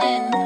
and